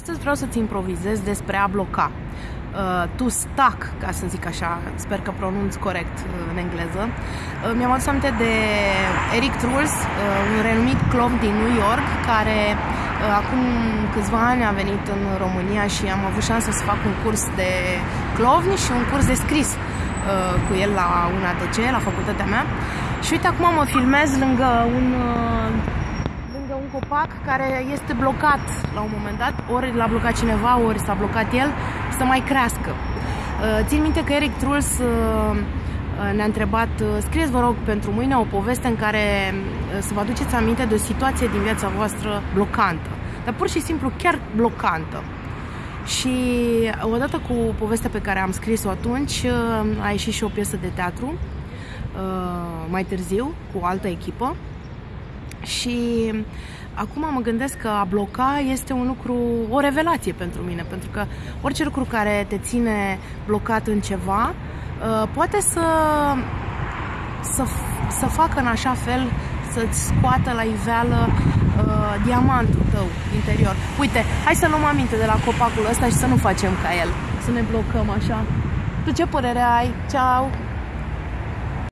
Astăzi vreau să-ți improvizez despre a bloca. Uh, to stuck, ca să zic așa, sper că pronunț corect uh, în engleză. Uh, mi-am adus aminte de Eric Truls, uh, un renumit clown din New York, care uh, acum câțiva ani a venit în România și am avut șansa să fac un curs de clovni și un curs de scris uh, cu el la UNATC, la facultatea mea. Și uite, acum mă filmez lângă un uh, copac care este blocat la un moment dat, ori l-a blocat cineva, ori s-a blocat el, să mai crească. Uh, țin minte că Eric Truls uh, uh, ne-a întrebat, scrieți vă rog pentru mâine o poveste în care să vă aduceți aminte de o situație din viața voastră blocantă, dar pur și simplu chiar blocantă. Și odată cu povestea pe care am scris-o atunci, a ieșit și o piesă de teatru, mai târziu, cu o altă echipă. Și acum mă gândesc că a bloca este un lucru, o revelație pentru mine, pentru că orice lucru care te ține blocat în ceva uh, poate să, să, să facă în așa fel să-ți scoată la iveală uh, diamantul tău interior. Uite, hai să luăm aminte de la copacul ăsta și să nu facem ca el, să ne blocăm așa. Tu ce părere ai? Ceau!